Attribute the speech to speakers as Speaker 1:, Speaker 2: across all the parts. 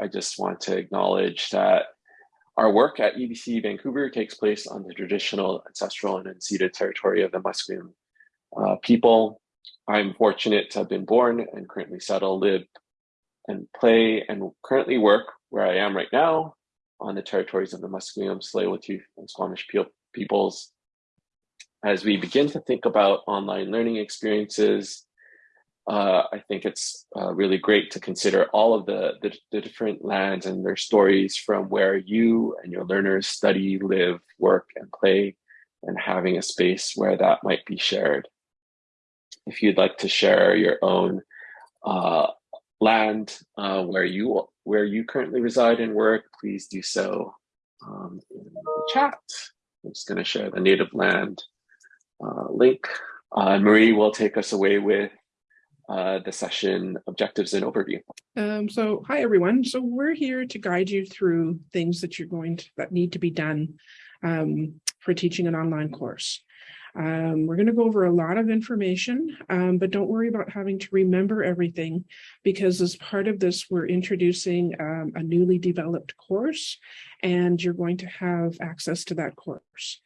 Speaker 1: I just want to acknowledge that our work at UBC Vancouver takes place on the traditional, ancestral, and unceded territory of the Musqueam uh, people. I'm fortunate to have been born and currently settle, live, and play, and currently work where I am right now on the territories of the Musqueam, Tsleil-Waututh, and Squamish peoples. As we begin to think about online learning experiences, uh, I think it's uh, really great to consider all of the, the, the, different lands and their stories from where you and your learners study, live, work, and play, and having a space where that might be shared. If you'd like to share your own uh, land uh, where you where you currently reside and work, please do so um, in the chat. I'm just going to share the native land uh, link. Uh, Marie will take us away with uh, the session objectives and overview.
Speaker 2: Um, so hi everyone. So we're here to guide you through things that you're going to that need to be done um, for teaching an online course. Um, we're going to go over a lot of information, um, but don't worry about having to remember everything because as part of this, we're introducing um, a newly developed course and you're going to have access to that course.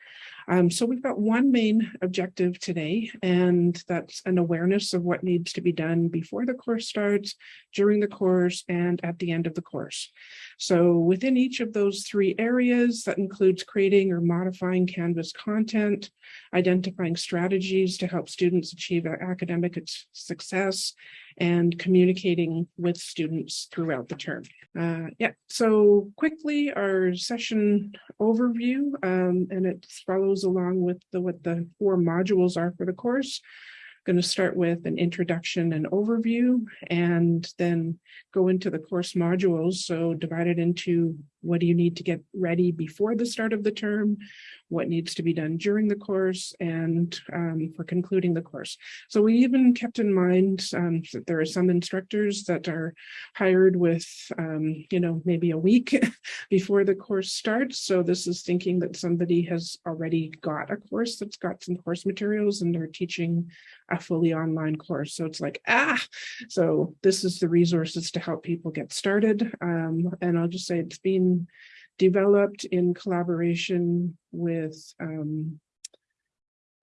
Speaker 2: Um, so we've got one main objective today, and that's an awareness of what needs to be done before the course starts, during the course, and at the end of the course. So within each of those three areas, that includes creating or modifying Canvas content, identifying strategies to help students achieve academic success, and communicating with students throughout the term. Uh, yeah, so quickly our session overview, um, and it follows along with the, what the four modules are for the course going to start with an introduction and overview and then go into the course modules. So divided into what do you need to get ready before the start of the term, what needs to be done during the course, and um, for concluding the course. So we even kept in mind um, that there are some instructors that are hired with, um, you know, maybe a week before the course starts. So this is thinking that somebody has already got a course that's got some course materials and they're teaching a fully online course. So it's like, ah, so this is the resources to help people get started. Um, and I'll just say it's been developed in collaboration with um,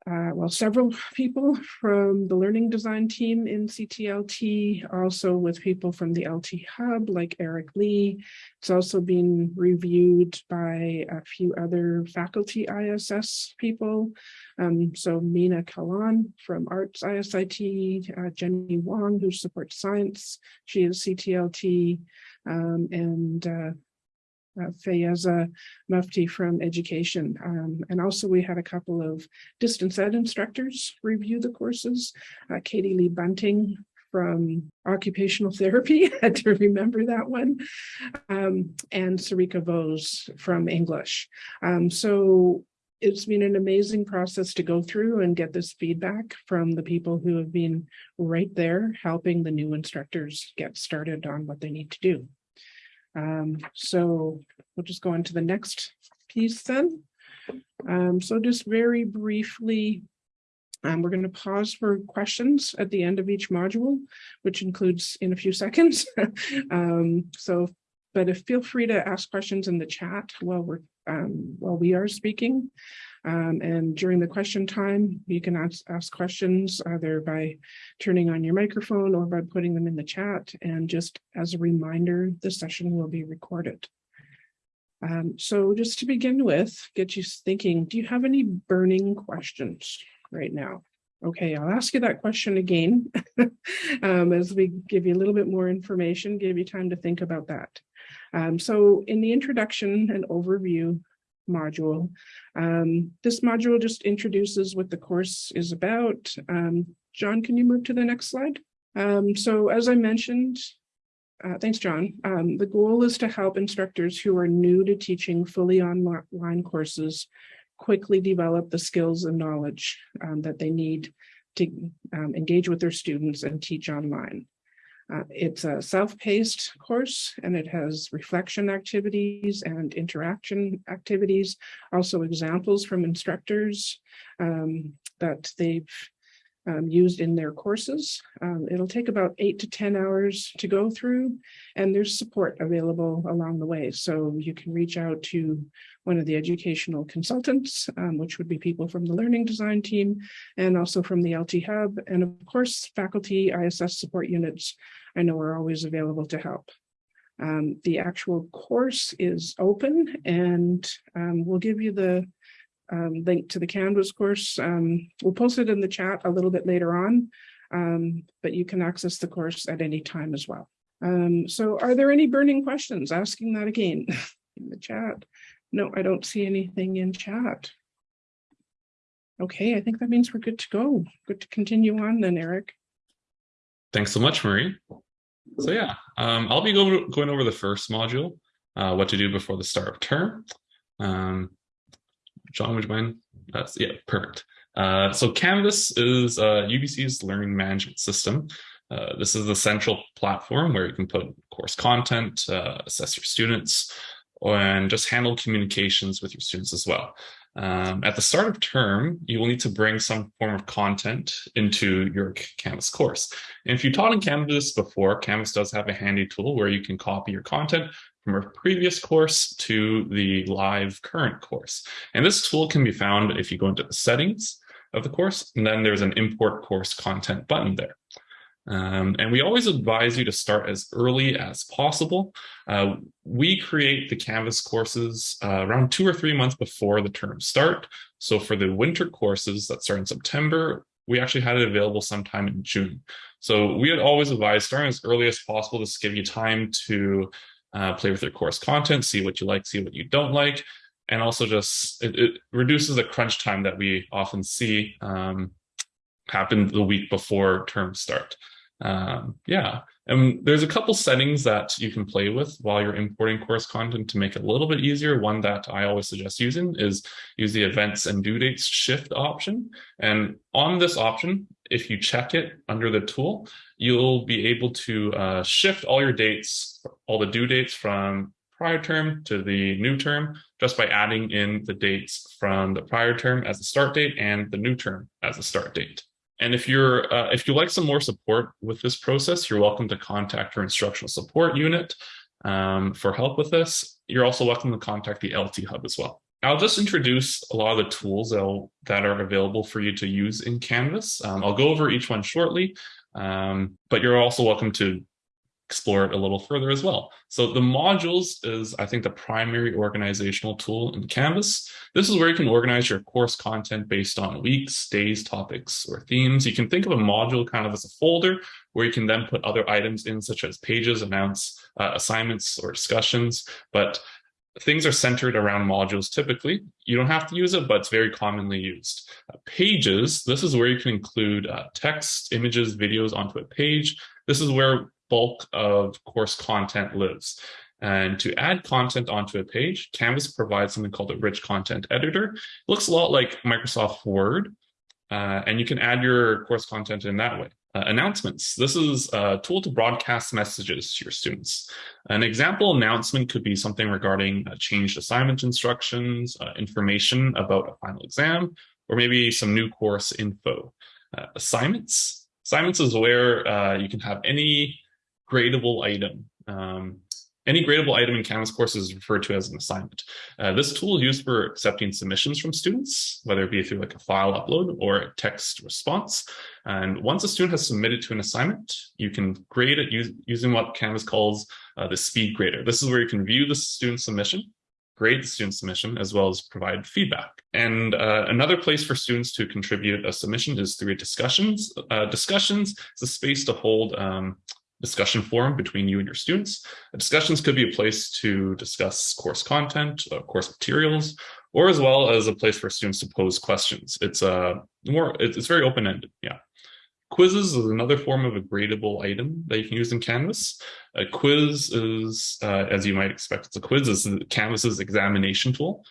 Speaker 2: uh, well, several people from the learning design team in CTLT, also with people from the LT Hub, like Eric Lee. It's also been reviewed by a few other faculty ISS people. Um, so Mina Kalan from Arts ISIT, uh, Jenny Wong, who supports science, she is CTLT, um, and uh, uh, Fayeza Mufti from education. Um, and also we had a couple of distance ed instructors review the courses. Uh, Katie Lee Bunting from occupational therapy, had to remember that one, um, and Sarika Vose from English. Um, so it's been an amazing process to go through and get this feedback from the people who have been right there helping the new instructors get started on what they need to do. Um, so we'll just go on to the next piece then. Um, so just very briefly, um, we're going to pause for questions at the end of each module, which includes in a few seconds. um, so, but if feel free to ask questions in the chat while we're um, while we are speaking. Um, and during the question time, you can ask, ask questions either by turning on your microphone or by putting them in the chat. And just as a reminder, the session will be recorded. Um, so just to begin with, get you thinking, do you have any burning questions right now? Okay, I'll ask you that question again um, as we give you a little bit more information, give you time to think about that. Um, so in the introduction and overview module, um, this module just introduces what the course is about. Um, John, can you move to the next slide? Um, so as I mentioned, uh, thanks, John. Um, the goal is to help instructors who are new to teaching fully online courses quickly develop the skills and knowledge um, that they need to engage with their students and teach online. Uh, it's a self-paced course and it has reflection activities and interaction activities, also examples from instructors um, that they've um, used in their courses. Um, it'll take about eight to 10 hours to go through and there's support available along the way. So you can reach out to one of the educational consultants, um, which would be people from the learning design team and also from the LT Hub. And of course, faculty ISS support units, I know we're always available to help. Um, the actual course is open and um, we'll give you the um, link to the Canvas course. Um, we'll post it in the chat a little bit later on, um, but you can access the course at any time as well. Um, so are there any burning questions? Asking that again in the chat. No, I don't see anything in chat. Okay, I think that means we're good to go. Good to continue on then, Eric.
Speaker 3: Thanks so much, Marie. So yeah, um, I'll be go going over the first module, uh, what to do before the start of term. Um, John, would you mind? That's yeah, perfect. Uh, so Canvas is uh, UBC's learning management system. Uh, this is the central platform where you can put course content, uh, assess your students, and just handle communications with your students as well. Um, at the start of term, you will need to bring some form of content into your Canvas course. And if you taught in Canvas before, Canvas does have a handy tool where you can copy your content from a previous course to the live current course. And this tool can be found if you go into the settings of the course, and then there's an import course content button there. Um, and we always advise you to start as early as possible. Uh, we create the Canvas courses uh, around two or three months before the term start. So for the winter courses that start in September, we actually had it available sometime in June. So we had always advised starting as early as possible to give you time to uh, play with your course content, see what you like, see what you don't like, and also just it, it reduces the crunch time that we often see um, happen the week before term start. Um, yeah, and there's a couple settings that you can play with while you're importing course content to make it a little bit easier. One that I always suggest using is use the events and due dates shift option. And on this option, if you check it under the tool, you'll be able to uh, shift all your dates, all the due dates from prior term to the new term just by adding in the dates from the prior term as the start date and the new term as the start date. And if you're uh, if you like some more support with this process, you're welcome to contact our instructional support unit um, for help with this. You're also welcome to contact the LT Hub as well. I'll just introduce a lot of the tools that are available for you to use in Canvas. Um, I'll go over each one shortly, um, but you're also welcome to explore it a little further as well. So the modules is, I think, the primary organizational tool in Canvas. This is where you can organize your course content based on weeks, days, topics, or themes. You can think of a module kind of as a folder where you can then put other items in, such as pages, announce uh, assignments, or discussions. But things are centered around modules typically. You don't have to use it, but it's very commonly used. Uh, pages, this is where you can include uh, text, images, videos onto a page. This is where bulk of course content lives. And to add content onto a page, Canvas provides something called a rich content editor. It looks a lot like Microsoft Word, uh, and you can add your course content in that way. Uh, announcements. This is a tool to broadcast messages to your students. An example announcement could be something regarding uh, changed assignment instructions, uh, information about a final exam, or maybe some new course info. Uh, assignments. Assignments is where uh, you can have any gradable item. Um, any gradable item in Canvas course is referred to as an assignment. Uh, this tool is used for accepting submissions from students, whether it be through like a file upload or a text response. And once a student has submitted to an assignment, you can grade it using what Canvas calls uh, the SpeedGrader. This is where you can view the student submission, grade the student submission, as well as provide feedback. And uh, another place for students to contribute a submission is through discussions. Uh, discussions is a space to hold um, discussion forum between you and your students. Discussions could be a place to discuss course content, uh, course materials, or as well as a place for students to pose questions. It's a uh, more, it's very open-ended, yeah. Quizzes is another form of a gradable item that you can use in Canvas. A quiz is, uh, as you might expect, it's a quiz, is Canvas's examination tool.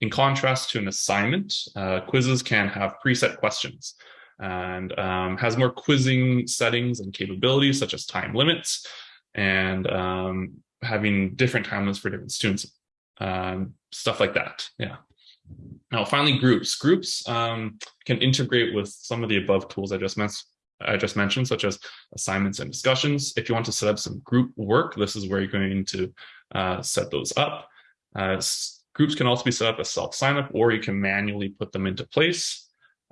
Speaker 3: In contrast to an assignment, uh, quizzes can have preset questions and um, has more quizzing settings and capabilities such as time limits and um, having different time limits for different students, um, stuff like that. Yeah. Now, finally, groups. Groups um, can integrate with some of the above tools I just mentioned. I just mentioned, such as assignments and discussions. If you want to set up some group work, this is where you're going to uh, set those up. Uh, groups can also be set up as self-sign-up, or you can manually put them into place.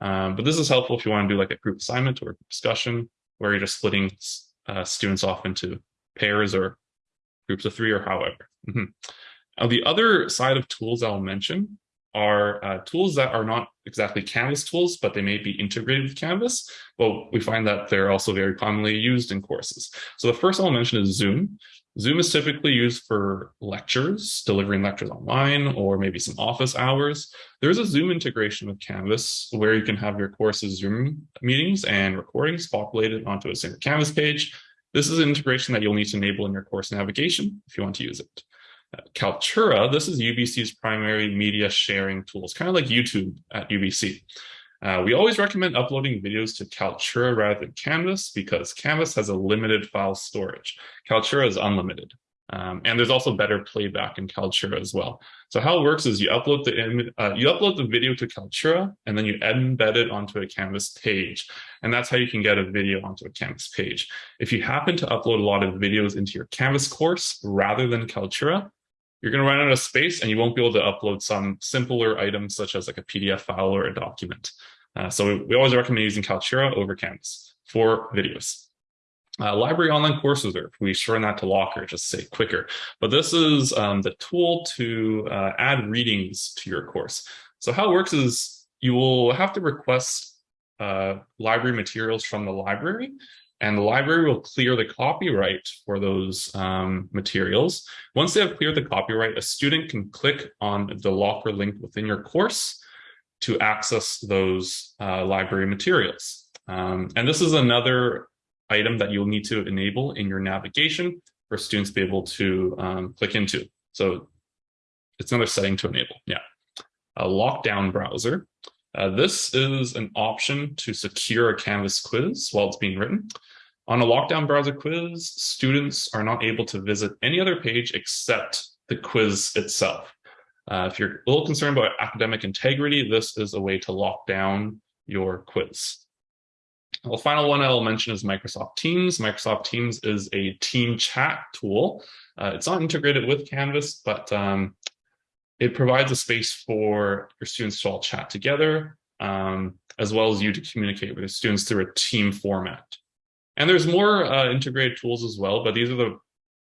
Speaker 3: Um, but this is helpful if you want to do like a group assignment or discussion, where you're just splitting uh, students off into pairs or groups of three or however. Mm -hmm. Now, the other side of tools I'll mention are uh, tools that are not exactly Canvas tools, but they may be integrated with Canvas. But we find that they're also very commonly used in courses. So the first I'll mention is Zoom. Zoom is typically used for lectures, delivering lectures online, or maybe some office hours. There's a Zoom integration with Canvas where you can have your course's Zoom meetings and recordings populated onto a single Canvas page. This is an integration that you'll need to enable in your course navigation if you want to use it. Kaltura, this is UBC's primary media sharing tool. It's kind of like YouTube at UBC. Uh, we always recommend uploading videos to Kaltura rather than Canvas because Canvas has a limited file storage. Kaltura is unlimited. Um, and there's also better playback in Kaltura as well. So how it works is you upload the uh, you upload the video to Kaltura and then you embed it onto a Canvas page. And that's how you can get a video onto a Canvas page. If you happen to upload a lot of videos into your Canvas course rather than Kaltura, you're going to run out of space and you won't be able to upload some simpler items such as like a PDF file or a document. Uh, so we, we, always recommend using Kaltura over Canvas for videos. Uh, library online course reserve, we shorten that to LOCR, just say quicker. But this is um, the tool to uh, add readings to your course. So how it works is you will have to request uh, library materials from the library and the library will clear the copyright for those um, materials. Once they have cleared the copyright, a student can click on the LOCR link within your course to access those uh, library materials. Um, and this is another item that you'll need to enable in your navigation for students to be able to um, click into. So it's another setting to enable, yeah. A lockdown browser. Uh, this is an option to secure a Canvas quiz while it's being written. On a lockdown browser quiz, students are not able to visit any other page except the quiz itself. Uh, if you're a little concerned about academic integrity, this is a way to lock down your quiz. The final one I'll mention is Microsoft Teams. Microsoft Teams is a team chat tool. Uh, it's not integrated with Canvas, but um, it provides a space for your students to all chat together, um, as well as you to communicate with your students through a team format. And there's more uh, integrated tools as well, but these are the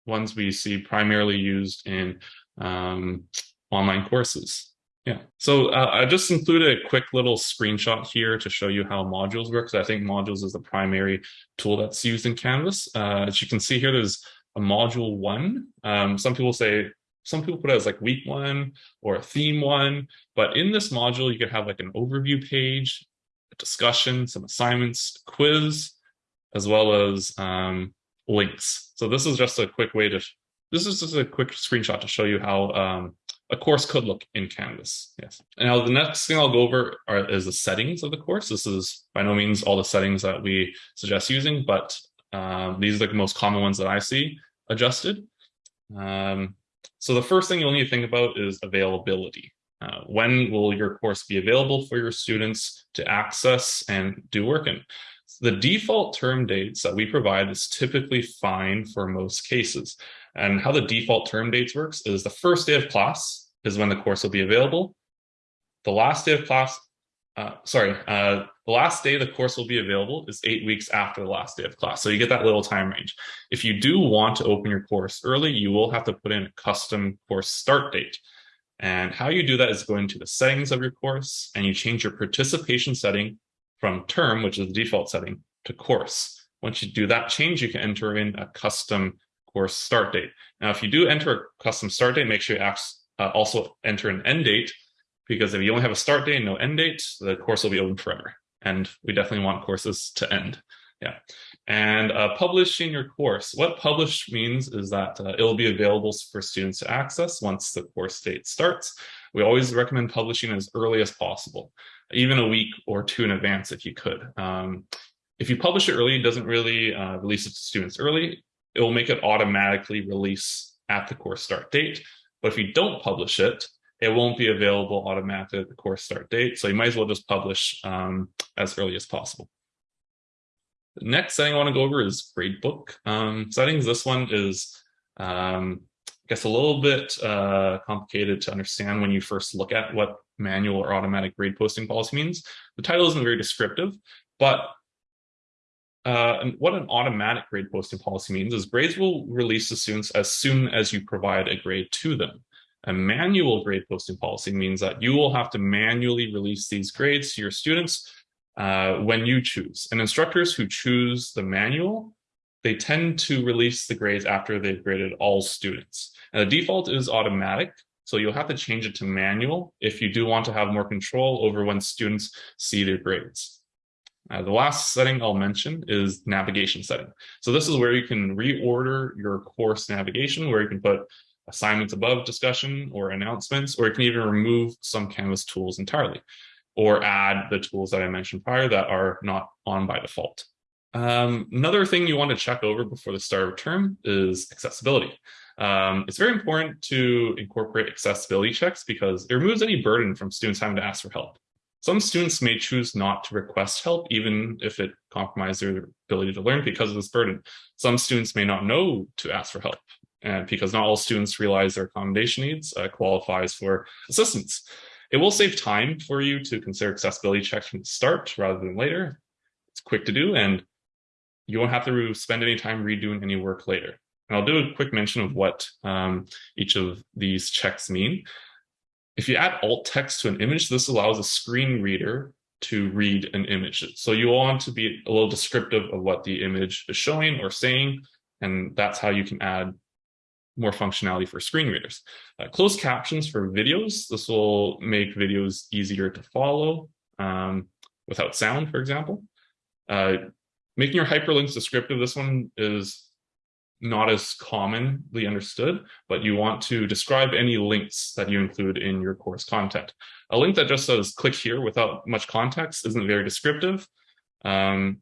Speaker 3: ones we see primarily used in um, online courses. Yeah, so uh, I just included a quick little screenshot here to show you how modules work. I think modules is the primary tool that's used in Canvas. Uh, as you can see here, there's a module one. Um, some people say, some people put it as like week one or a theme one, but in this module, you could have like an overview page, a discussion, some assignments, quiz, as well as um, links. So this is just a quick way to, this is just a quick screenshot to show you how um, a course could look in Canvas. Yes. Now the next thing I'll go over are, is the settings of the course. This is by no means all the settings that we suggest using, but um, these are the most common ones that I see adjusted. Um, so the first thing you'll need to think about is availability. Uh, when will your course be available for your students to access and do work in? The default term dates that we provide is typically fine for most cases. And how the default term dates works is the first day of class is when the course will be available. The last day of class, uh, sorry, uh, the last day the course will be available is eight weeks after the last day of class. So you get that little time range. If you do want to open your course early, you will have to put in a custom course start date. And how you do that is go into the settings of your course and you change your participation setting from term, which is the default setting, to course. Once you do that change, you can enter in a custom course start date. Now, if you do enter a custom start date, make sure you uh, also enter an end date, because if you only have a start date and no end date, the course will be open forever. And we definitely want courses to end. Yeah. And uh, publishing your course. What publish means is that uh, it'll be available for students to access once the course date starts. We always recommend publishing as early as possible even a week or two in advance if you could. Um, if you publish it early, it doesn't really uh, release it to students early. It will make it automatically release at the course start date. But if you don't publish it, it won't be available automatically at the course start date. So you might as well just publish um, as early as possible. The next setting I want to go over is gradebook um, settings. This one is, um, I guess, a little bit uh, complicated to understand when you first look at what manual or automatic grade posting policy means. The title isn't very descriptive, but uh, what an automatic grade posting policy means is grades will release the students as soon as you provide a grade to them. A manual grade posting policy means that you will have to manually release these grades to your students uh, when you choose. And instructors who choose the manual, they tend to release the grades after they've graded all students. And the default is automatic, so you'll have to change it to manual if you do want to have more control over when students see their grades. Uh, the last setting I'll mention is navigation setting. So this is where you can reorder your course navigation, where you can put assignments above discussion or announcements, or it can even remove some Canvas tools entirely, or add the tools that I mentioned prior that are not on by default. Um, another thing you want to check over before the start of term is accessibility. Um, it's very important to incorporate accessibility checks because it removes any burden from students having to ask for help. Some students may choose not to request help, even if it compromises their ability to learn because of this burden. Some students may not know to ask for help and because not all students realize their accommodation needs uh, qualifies for assistance. It will save time for you to consider accessibility checks from the start rather than later. It's quick to do and you won't have to spend any time redoing any work later. And I'll do a quick mention of what um, each of these checks mean. If you add alt text to an image, this allows a screen reader to read an image. So you want to be a little descriptive of what the image is showing or saying, and that's how you can add more functionality for screen readers. Uh, closed captions for videos. This will make videos easier to follow um, without sound, for example. Uh, making your hyperlinks descriptive. This one is not as commonly understood, but you want to describe any links that you include in your course content. A link that just says click here without much context isn't very descriptive. Um,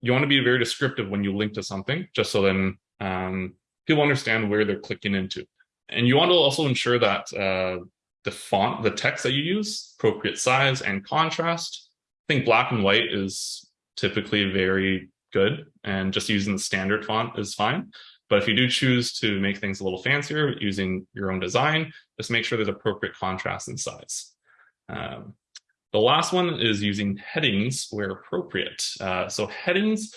Speaker 3: you want to be very descriptive when you link to something, just so then um, people understand where they're clicking into. And you want to also ensure that uh, the font, the text that you use, appropriate size and contrast. I think black and white is typically very good and just using the standard font is fine. But if you do choose to make things a little fancier using your own design, just make sure there's appropriate contrast and size. Um, the last one is using headings where appropriate. Uh, so headings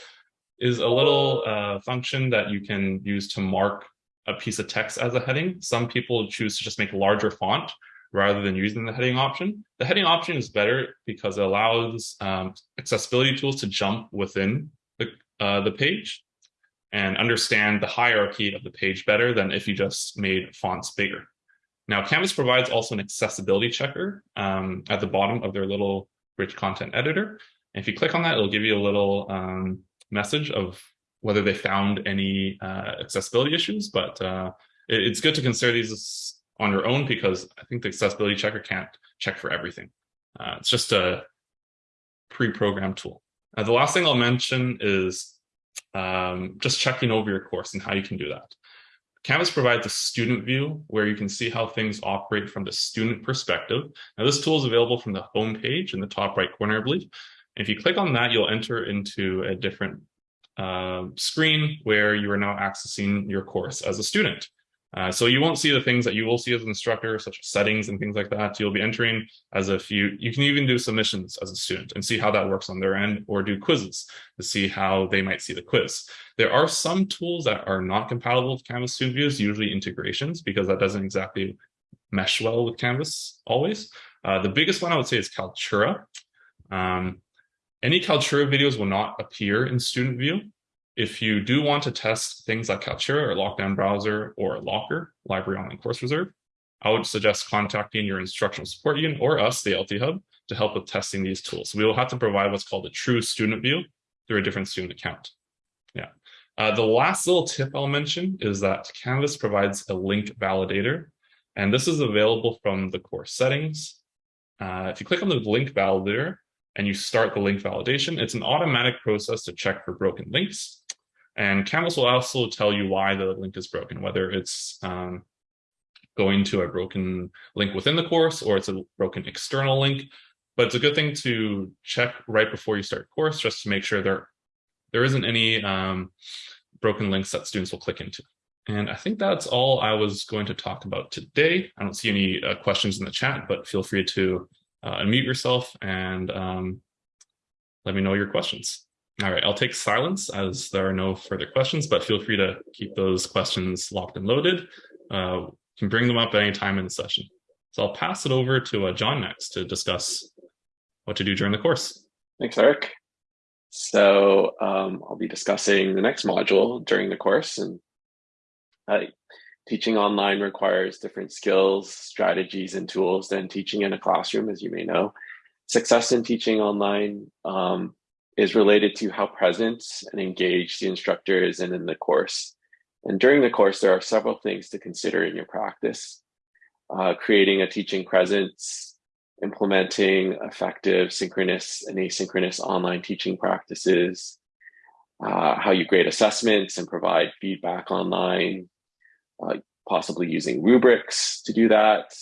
Speaker 3: is a little uh, function that you can use to mark a piece of text as a heading. Some people choose to just make larger font rather than using the heading option. The heading option is better because it allows um, accessibility tools to jump within uh, the page and understand the hierarchy of the page better than if you just made fonts bigger. Now, Canvas provides also an accessibility checker um, at the bottom of their little rich content editor. If you click on that, it'll give you a little um, message of whether they found any uh, accessibility issues, but uh, it, it's good to consider these on your own because I think the accessibility checker can't check for everything. Uh, it's just a pre-programmed tool. Uh, the last thing I'll mention is um, just checking over your course and how you can do that. Canvas provides a student view where you can see how things operate from the student perspective. Now this tool is available from the home page in the top right corner, I believe. If you click on that, you'll enter into a different uh, screen where you are now accessing your course as a student. Uh, so you won't see the things that you will see as an instructor, such as settings and things like that. You'll be entering as if you, you can even do submissions as a student and see how that works on their end or do quizzes to see how they might see the quiz. There are some tools that are not compatible with Canvas student views, usually integrations, because that doesn't exactly mesh well with Canvas always. Uh, the biggest one I would say is Kaltura. Um, any Kaltura videos will not appear in student view. If you do want to test things like Kaltura or Lockdown Browser or LOCR, Library Online Course Reserve, I would suggest contacting your instructional support unit or us, the LT Hub, to help with testing these tools. We will have to provide what's called a true student view through a different student account. Yeah. Uh, the last little tip I'll mention is that Canvas provides a link validator, and this is available from the course settings. Uh, if you click on the link validator and you start the link validation, it's an automatic process to check for broken links. And Canvas will also tell you why the link is broken, whether it's um, going to a broken link within the course or it's a broken external link. But it's a good thing to check right before you start course just to make sure there there isn't any um, broken links that students will click into. And I think that's all I was going to talk about today. I don't see any uh, questions in the chat, but feel free to uh, unmute yourself and um, let me know your questions. All right, I'll take silence as there are no further questions, but feel free to keep those questions locked and loaded. Uh, you can bring them up any time in the session. So I'll pass it over to uh, John next to discuss what to do during the course.
Speaker 1: Thanks, Eric. So um, I'll be discussing the next module during the course. And uh, teaching online requires different skills, strategies, and tools than teaching in a classroom, as you may know. Success in teaching online um, is related to how present and engaged the instructor is in, in the course. And during the course, there are several things to consider in your practice. Uh, creating a teaching presence, implementing effective synchronous and asynchronous online teaching practices, uh, how you grade assessments and provide feedback online, uh, possibly using rubrics to do that,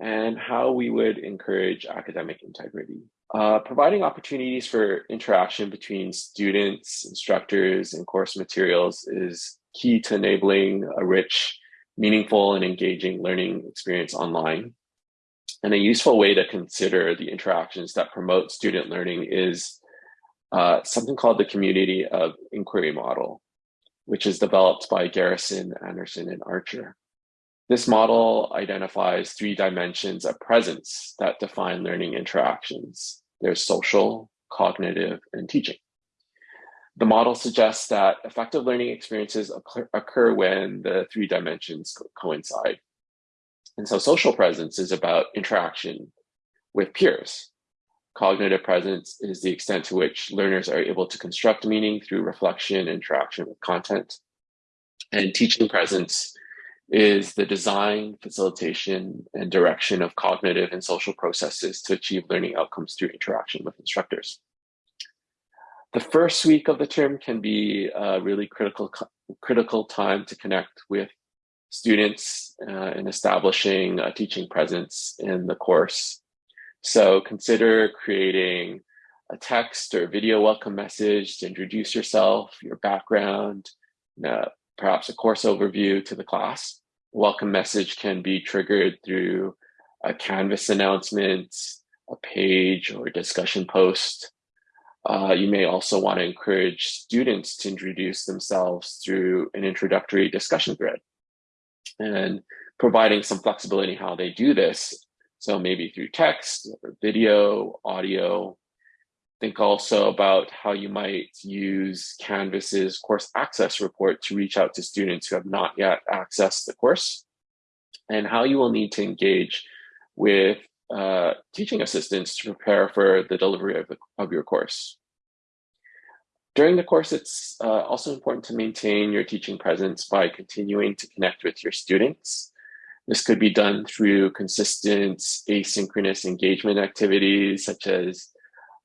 Speaker 1: and how we would encourage academic integrity. Uh, providing opportunities for interaction between students, instructors, and course materials is key to enabling a rich, meaningful, and engaging learning experience online. And a useful way to consider the interactions that promote student learning is uh, something called the community of inquiry model, which is developed by Garrison, Anderson, and Archer. This model identifies three dimensions of presence that define learning interactions. There's social, cognitive, and teaching. The model suggests that effective learning experiences occur when the three dimensions coincide. And so social presence is about interaction with peers. Cognitive presence is the extent to which learners are able to construct meaning through reflection, and interaction with content. And teaching presence is the design, facilitation, and direction of cognitive and social processes to achieve learning outcomes through interaction with instructors. The first week of the term can be a really critical, critical time to connect with students uh, in establishing a teaching presence in the course. So consider creating a text or video welcome message to introduce yourself, your background, perhaps a course overview to the class. Welcome message can be triggered through a Canvas announcement, a page or a discussion post. Uh, you may also want to encourage students to introduce themselves through an introductory discussion thread and providing some flexibility how they do this. So maybe through text or video, audio, Think also about how you might use Canvas's course access report to reach out to students who have not yet accessed the course and how you will need to engage with uh, teaching assistants to prepare for the delivery of, the, of your course. During the course, it's uh, also important to maintain your teaching presence by continuing to connect with your students. This could be done through consistent asynchronous engagement activities such as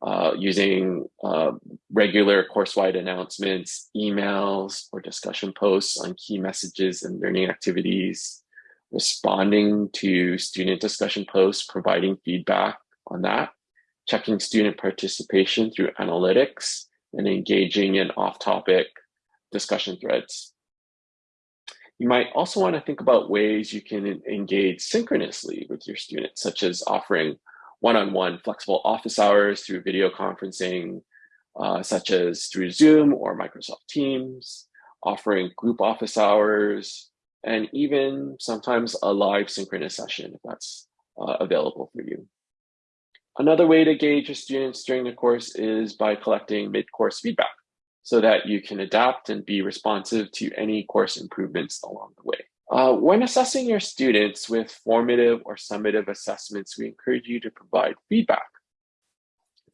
Speaker 1: uh, using uh, regular course-wide announcements, emails, or discussion posts on key messages and learning activities, responding to student discussion posts, providing feedback on that, checking student participation through analytics, and engaging in off-topic discussion threads. You might also want to think about ways you can engage synchronously with your students, such as offering one-on-one -on -one flexible office hours through video conferencing, uh, such as through Zoom or Microsoft Teams, offering group office hours, and even sometimes a live synchronous session if that's uh, available for you. Another way to gauge your students during the course is by collecting mid-course feedback so that you can adapt and be responsive to any course improvements along the way. Uh, when assessing your students with formative or summative assessments, we encourage you to provide feedback.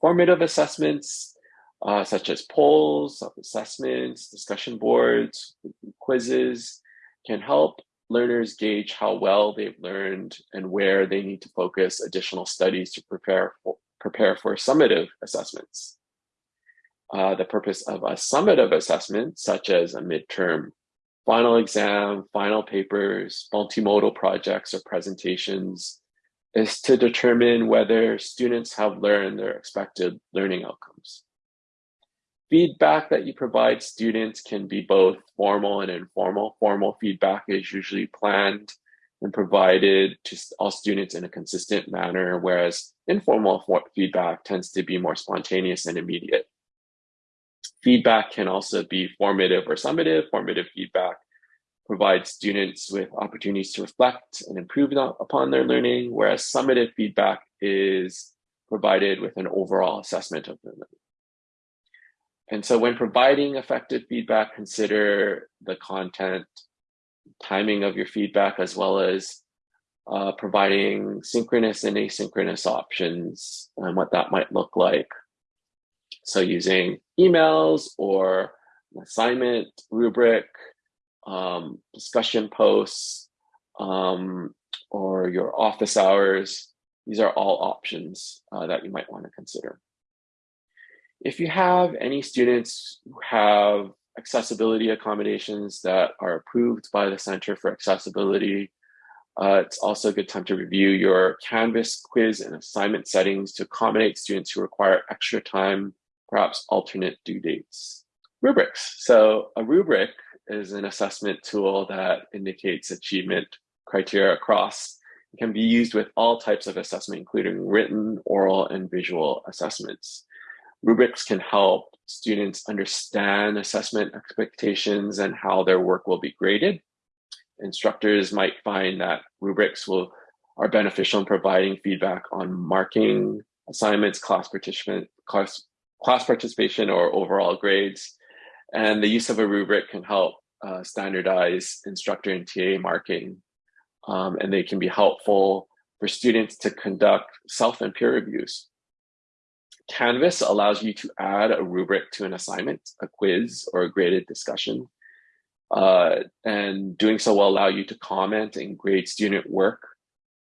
Speaker 1: Formative assessments, uh, such as polls, self-assessments, discussion boards, quizzes, can help learners gauge how well they've learned and where they need to focus additional studies to prepare for, prepare for summative assessments. Uh, the purpose of a summative assessment, such as a midterm final exam, final papers, multimodal projects or presentations is to determine whether students have learned their expected learning outcomes. Feedback that you provide students can be both formal and informal. Formal feedback is usually planned and provided to all students in a consistent manner, whereas informal feedback tends to be more spontaneous and immediate. Feedback can also be formative or summative. Formative feedback provides students with opportunities to reflect and improve upon their learning, whereas summative feedback is provided with an overall assessment of their learning. And so when providing effective feedback, consider the content, timing of your feedback, as well as uh, providing synchronous and asynchronous options and what that might look like. So using emails or assignment rubric, um, discussion posts, um, or your office hours, these are all options uh, that you might want to consider. If you have any students who have accessibility accommodations that are approved by the Center for Accessibility, uh, it's also a good time to review your Canvas quiz and assignment settings to accommodate students who require extra time, perhaps alternate due dates. Rubrics. So a rubric is an assessment tool that indicates achievement criteria across. It can be used with all types of assessment, including written, oral, and visual assessments. Rubrics can help students understand assessment expectations and how their work will be graded. Instructors might find that rubrics will are beneficial in providing feedback on marking assignments, class participant, class, class participation, or overall grades. And the use of a rubric can help uh, standardize instructor and TA marking, um, and they can be helpful for students to conduct self and peer reviews. Canvas allows you to add a rubric to an assignment, a quiz, or a graded discussion. Uh, and doing so will allow you to comment and grade student work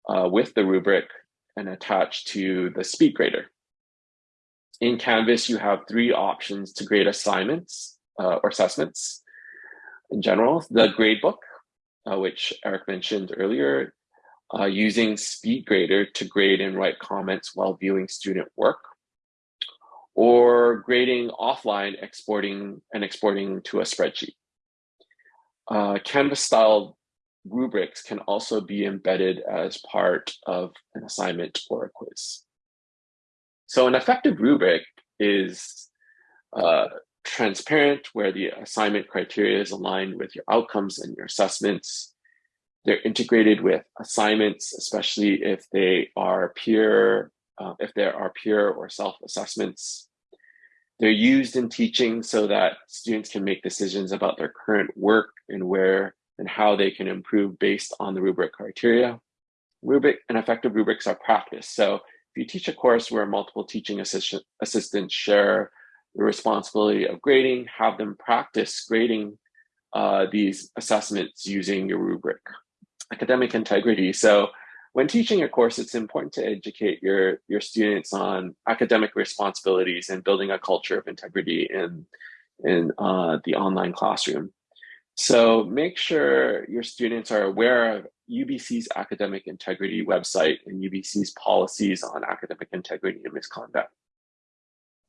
Speaker 1: uh, with the rubric and attach to the SpeedGrader. In Canvas, you have three options to grade assignments uh, or assessments. In general, the gradebook, uh, which Eric mentioned earlier, uh, using SpeedGrader to grade and write comments while viewing student work or grading offline, exporting and exporting to a spreadsheet. Uh, Canvas style rubrics can also be embedded as part of an assignment or a quiz. So an effective rubric is uh, transparent where the assignment criteria is aligned with your outcomes and your assessments. They're integrated with assignments, especially if they are peer uh, if there are peer or self-assessments. They're used in teaching so that students can make decisions about their current work and where and how they can improve based on the rubric criteria. Rubric and effective rubrics are practiced. So if you teach a course where multiple teaching assistant, assistants share the responsibility of grading, have them practice grading uh, these assessments using your rubric. Academic integrity. So when teaching a course, it's important to educate your, your students on academic responsibilities and building a culture of integrity in, in uh, the online classroom. So make sure your students are aware of UBC's academic integrity website and UBC's policies on academic integrity and misconduct.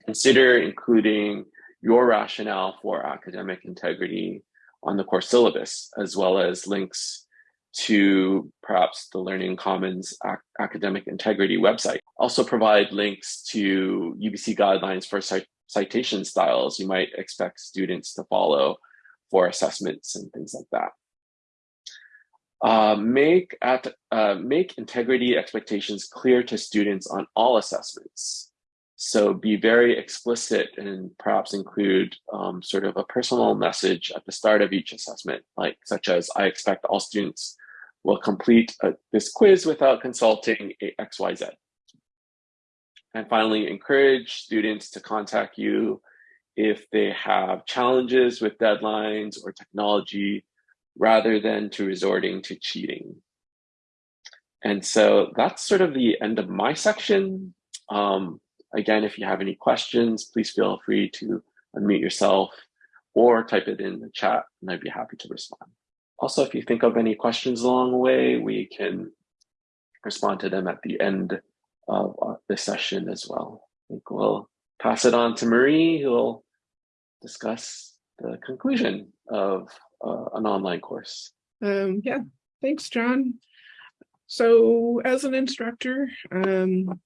Speaker 1: Consider including your rationale for academic integrity on the course syllabus, as well as links to perhaps the Learning Commons Ac Academic Integrity website. Also provide links to UBC guidelines for cit citation styles you might expect students to follow for assessments and things like that. Uh, make, at, uh, make integrity expectations clear to students on all assessments. So be very explicit and perhaps include um, sort of a personal message at the start of each assessment, like such as I expect all students will complete a, uh, this quiz without consulting XYZ. And finally, encourage students to contact you if they have challenges with deadlines or technology rather than to resorting to cheating. And so that's sort of the end of my section. Um, again, if you have any questions, please feel free to unmute yourself or type it in the chat and I'd be happy to respond. Also, if you think of any questions along the way, we can respond to them at the end of uh, the session as well. I think we'll pass it on to Marie, who will discuss the conclusion of uh, an online course.
Speaker 2: Um, yeah, thanks, John. So as an instructor, um,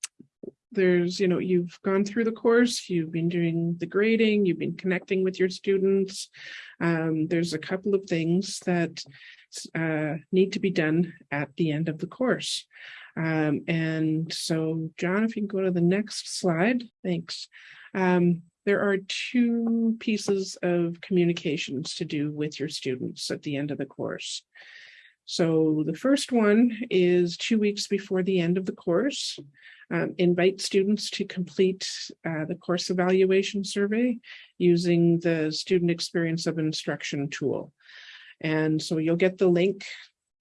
Speaker 2: there's, you know, you've gone through the course, you've been doing the grading, you've been connecting with your students. Um, there's a couple of things that uh, need to be done at the end of the course. Um, and so, John, if you can go to the next slide, thanks. Um, there are two pieces of communications to do with your students at the end of the course. So the first one is two weeks before the end of the course, um, invite students to complete uh, the course evaluation survey using the student experience of instruction tool. And so you'll get the link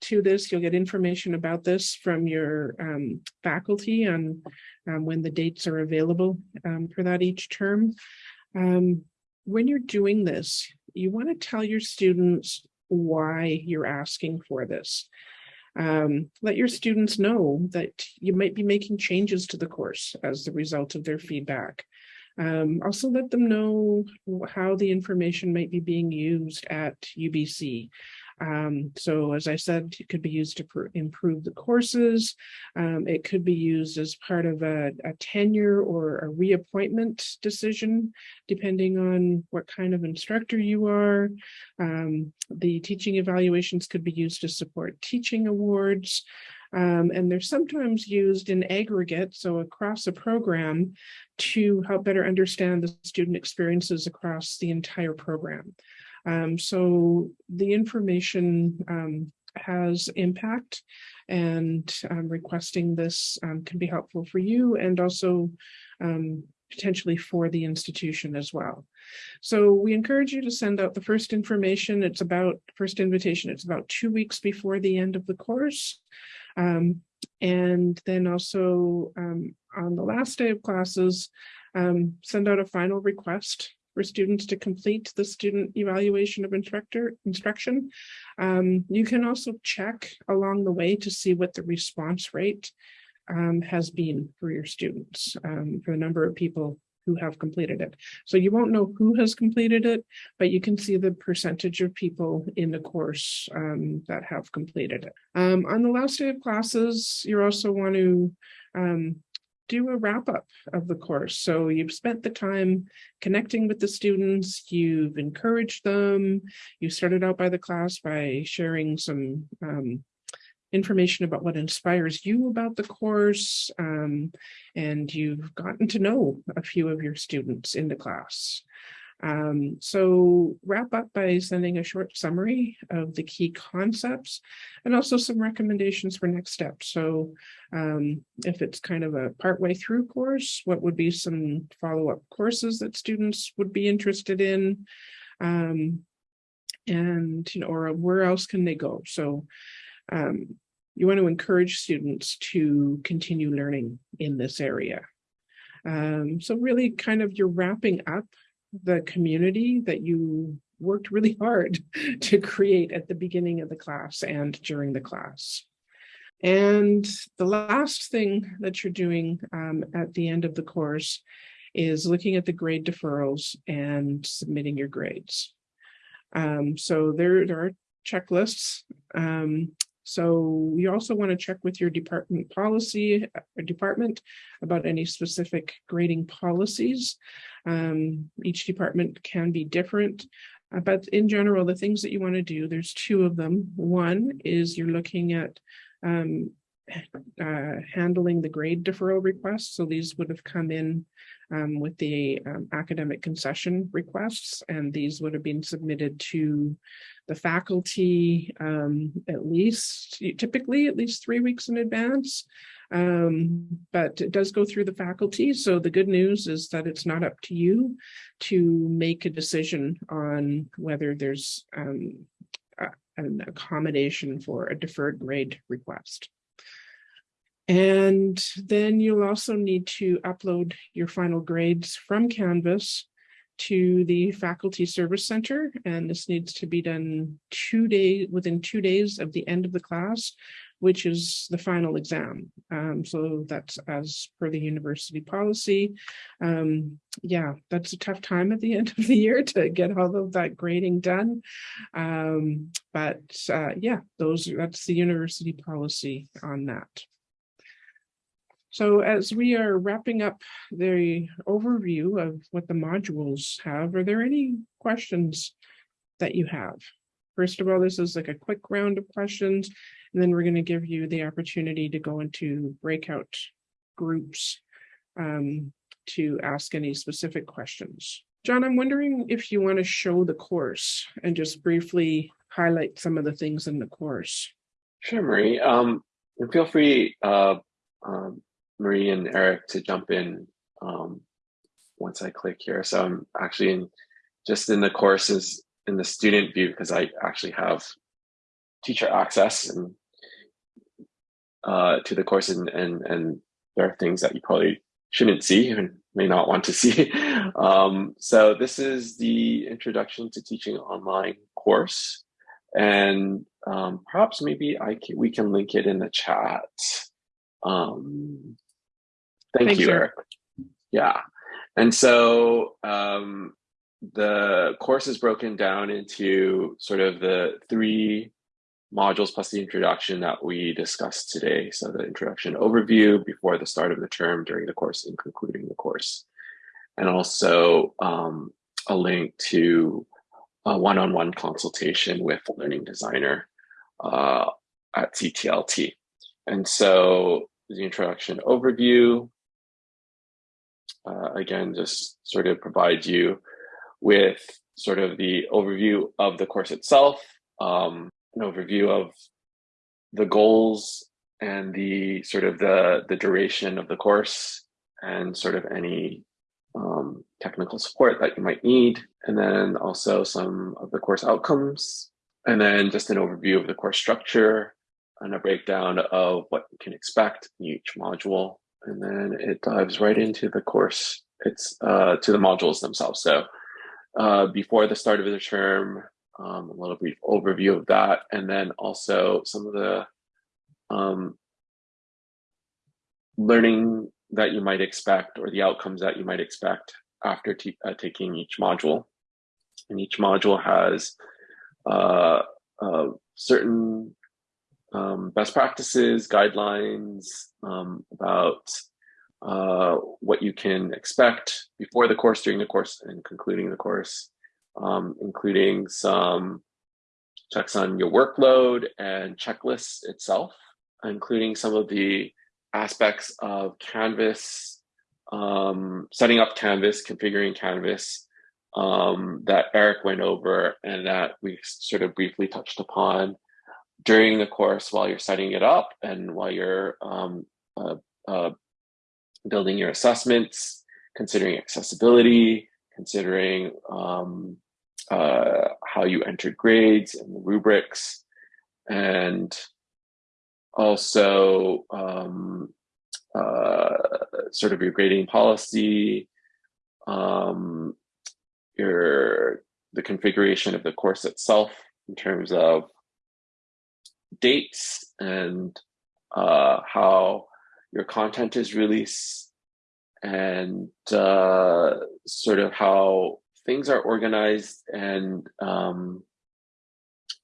Speaker 2: to this. You'll get information about this from your um, faculty on um, when the dates are available um, for that each term. Um, when you're doing this, you want to tell your students why you're asking for this. Um, let your students know that you might be making changes to the course as the result of their feedback. Um, also let them know how the information might be being used at UBC. Um, so as I said, it could be used to improve the courses. Um, it could be used as part of a, a, tenure or a reappointment decision, depending on what kind of instructor you are. Um, the teaching evaluations could be used to support teaching awards. Um, and they're sometimes used in aggregate, so across a program, to help better understand the student experiences across the entire program. Um, so the information um, has impact and um, requesting this um, can be helpful for you and also um, potentially for the institution as well. So we encourage you to send out the first information. It's about first invitation. It's about two weeks before the end of the course. Um, and then also um, on the last day of classes, um, send out a final request for students to complete the student evaluation of instructor instruction. Um, you can also check along the way to see what the response rate um, has been for your students, um, for the number of people who have completed it. So you won't know who has completed it, but you can see the percentage of people in the course um, that have completed it. Um, on the last day of classes, you also want to um, do a wrap up of the course. So you've spent the time connecting with the students, you've encouraged them, you started out by the class by sharing some um, information about what inspires you about the course, um, and you've gotten to know a few of your students in the class. Um, so wrap up by sending a short summary of the key concepts and also some recommendations for next steps. So um, if it's kind of a partway through course, what would be some follow-up courses that students would be interested in? Um, and, you know, or where else can they go? So um, you want to encourage students to continue learning in this area. Um, so really kind of you're wrapping up the community that you worked really hard to create at the beginning of the class and during the class. And the last thing that you're doing um, at the end of the course is looking at the grade deferrals and submitting your grades. Um, so there, there are checklists. Um, so you also want to check with your department policy or uh, department about any specific grading policies. Um, each department can be different, uh, but in general, the things that you want to do, there's two of them. One is you're looking at um, uh, handling the grade deferral requests. So these would have come in um, with the um, academic concession requests, and these would have been submitted to the faculty um, at least, typically at least three weeks in advance. Um, but it does go through the faculty. So the good news is that it's not up to you to make a decision on whether there's um, a, an accommodation for a deferred grade request. And then you'll also need to upload your final grades from Canvas to the Faculty Service Center, and this needs to be done two days, within two days of the end of the class, which is the final exam. Um, so that's as per the university policy. Um, yeah, that's a tough time at the end of the year to get all of that grading done. Um, but uh, yeah, those that's the university policy on that. So as we are wrapping up the overview of what the modules have, are there any questions that you have? First of all, this is like a quick round of questions, and then we're going to give you the opportunity to go into breakout groups um, to ask any specific questions. John, I'm wondering if you want to show the course and just briefly highlight some of the things in the course.
Speaker 1: Sure, Marie. Um, and feel free, uh, um, Marie and Eric, to jump in um, once I click here. So I'm actually in just in the courses in the student view because I actually have teacher access and uh, to the course and, and and there are things that you probably shouldn't see and may not want to see. um, so this is the introduction to teaching online course. And um, perhaps maybe I can, we can link it in the chat. Um, thank
Speaker 2: Thanks,
Speaker 1: you,
Speaker 2: Eric.
Speaker 1: Eric. Yeah. And so um, the course is broken down into sort of the three modules plus the introduction that we discussed today. So the introduction overview before the start of the term, during the course, and concluding the course. And also um, a link to a one-on-one consultation with learning designer uh, at CTLT. And so the introduction overview, uh, again, just sort of provide you with sort of the overview of the course itself, um, an overview of the goals and the sort of the, the duration of the course and sort of any um, technical support that you might need. And then also some of the course outcomes. And then just an overview of the course structure and a breakdown of what you can expect in each module. And then it dives right into the course. It's uh, to the modules themselves. So uh, before the start of the term, um, a little brief overview of that, and then also some of the um, learning that you might expect or the outcomes that you might expect after uh, taking each module. And each module has uh, uh, certain um, best practices, guidelines um, about uh, what you can expect before the course, during the course, and concluding the course um, including some checks on your workload and checklists itself, including some of the aspects of Canvas, um, setting up Canvas, configuring Canvas um, that Eric went over and that we sort of briefly touched upon during the course while you're setting it up and while you're um, uh, uh, building your assessments, considering accessibility, considering um, uh, how you enter grades and the rubrics, and also um, uh, sort of your grading policy, um, your the configuration of the course itself in terms of dates and uh, how your content is released and uh, sort of how things are organized and um,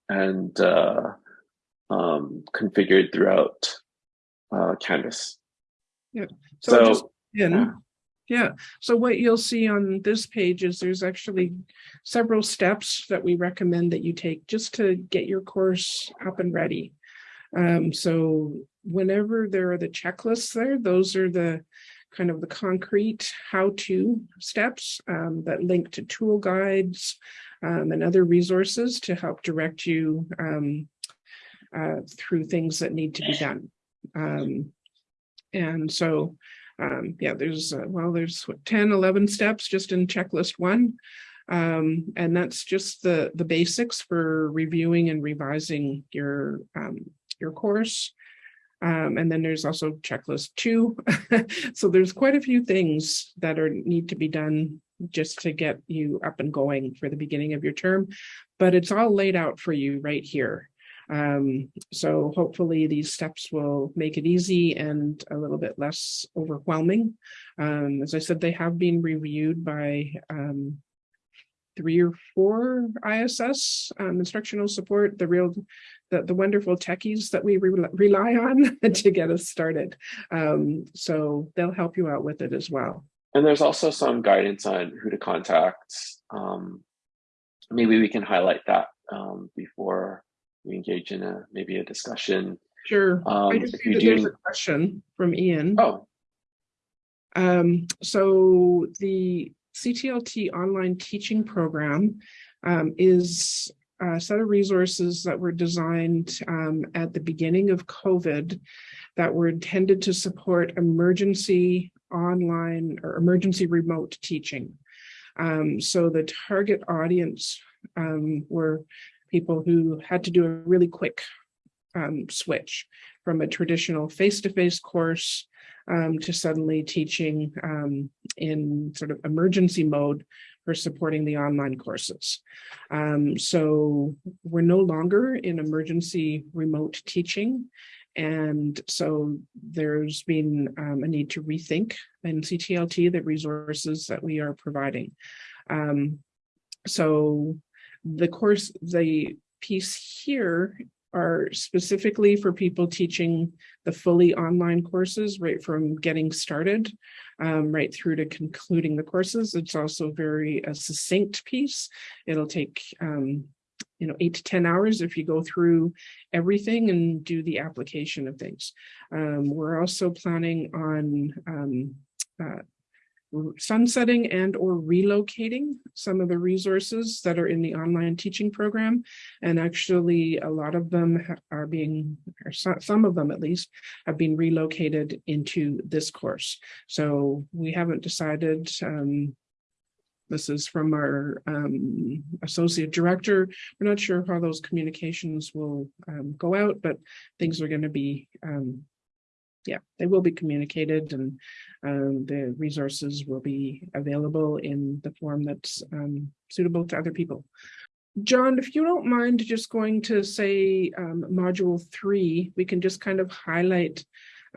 Speaker 1: and uh, um, configured throughout uh, Canvas.
Speaker 2: Yeah. So,
Speaker 1: So,
Speaker 2: just
Speaker 1: yeah.
Speaker 2: yeah. So what you'll see on this page is there's actually several steps that we recommend that you take just to get your course up and ready. Um, so whenever there are the checklists there, those are the kind of the concrete how-to steps um, that link to tool guides um, and other resources to help direct you um, uh, through things that need to be done. Um, and so, um, yeah, there's, uh, well, there's what, 10, 11 steps just in checklist one. Um, and that's just the, the basics for reviewing and revising your, your course. Um, and then there's also checklist two. so there's quite a few things that are need to be done just to get you up and going for the beginning of your term, but it's all laid out for you right here. Um, so hopefully these steps will make it easy and a little bit less overwhelming. Um, as I said, they have been reviewed by um, three or four ISS um, instructional support, the real, the, the wonderful techies that we re rely on to get us started. Um, so they'll help you out with it as well.
Speaker 1: And there's also some guidance on who to contact. Um, maybe we can highlight that um, before we engage in a maybe a discussion.
Speaker 2: Sure.
Speaker 1: Um,
Speaker 2: I just
Speaker 1: if
Speaker 2: see that there's a question from Ian.
Speaker 1: Oh,
Speaker 2: Um, so the CTLT online teaching program um, is a set of resources that were designed um, at the beginning of COVID that were intended to support emergency online or emergency remote teaching. Um, so the target audience um, were people who had to do a really quick um, switch from a traditional face-to-face course um, to suddenly teaching um, in sort of emergency mode for supporting the online courses. Um, so we're no longer in emergency remote teaching. And so there's been um, a need to rethink in CTLT the resources that we are providing. Um, so the course, the piece here are specifically for people teaching the fully online courses right from getting started um, right through to concluding the courses. It's also very a succinct piece. It'll take um, you know eight to ten hours if you go through everything and do the application of things. Um, we're also planning on um, uh, sunsetting and or relocating some of the resources that are in the online teaching program. And actually, a lot of them are being, or some of them at least, have been relocated into this course. So we haven't decided um, this is from our um, associate director. We're not sure how those communications will um, go out, but things are going to be um, yeah, they will be communicated and um, the resources will be available in the form that's um, suitable to other people. John, if you don't mind just going to say um, module three, we can just kind of highlight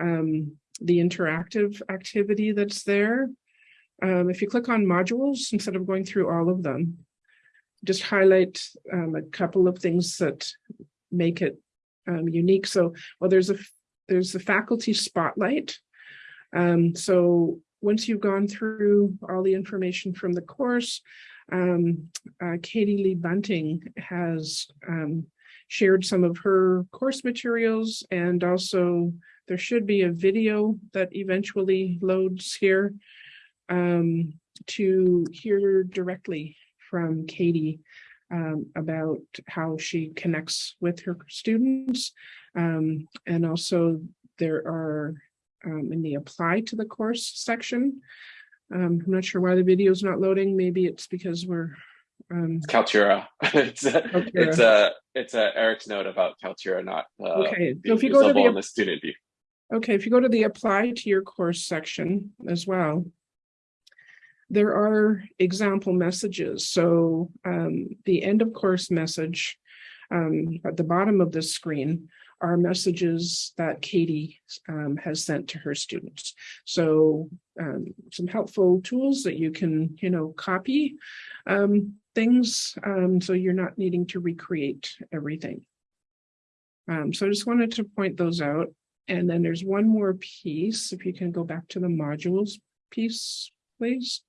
Speaker 2: um, the interactive activity that's there. Um, if you click on modules, instead of going through all of them, just highlight um, a couple of things that make it unique. So, well, there's a there's the faculty spotlight. Um, so once you've gone through all the information from the course, um, uh, Katie Lee Bunting has um, shared some of her course materials and also there should be a video that eventually loads here um, to hear directly from Katie um, about how she connects with her students. Um, and also there are um, in the apply to the course section. Um, I'm not sure why the video is not loading. Maybe it's because we're um,
Speaker 1: Kaltura. it's a, it's a it's a Eric's note about Kaltura not uh,
Speaker 2: okay. So if you go to the
Speaker 1: the student view.
Speaker 2: okay, if you go to the apply to your course section as well, there are example messages. So um, the end of course message um, at the bottom of this screen are messages that Katie um, has sent to her students. So um, some helpful tools that you can, you know, copy um, things um, so you're not needing to recreate everything. Um, so I just wanted to point those out. And then there's one more piece, if you can go back to the modules piece, please.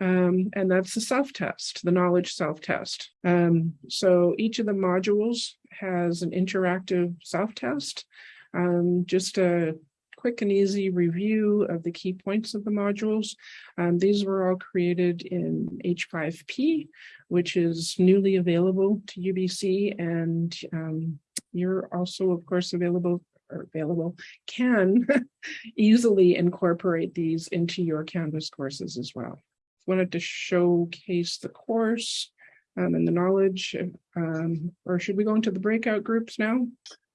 Speaker 2: Um, and that's the self-test, the knowledge self-test. Um, so each of the modules has an interactive self-test, um, just a quick and easy review of the key points of the modules. Um, these were all created in H5P, which is newly available to UBC, and um, you're also, of course, available or available, can easily incorporate these into your Canvas courses as well wanted to showcase the course um, and the knowledge, um, or should we go into the breakout groups now?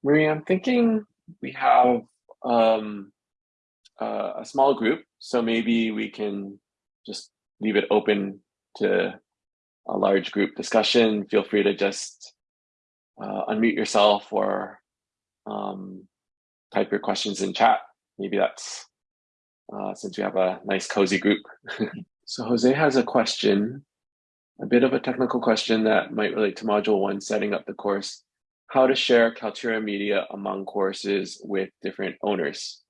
Speaker 1: Maria, I'm thinking we have um, uh, a small group, so maybe we can just leave it open to a large group discussion. Feel free to just uh, unmute yourself or um, type your questions in chat. Maybe that's uh, since we have a nice cozy group. so Jose has a question, a bit of a technical question that might relate to module one, setting up the course, how to share Kaltura media among courses with different owners.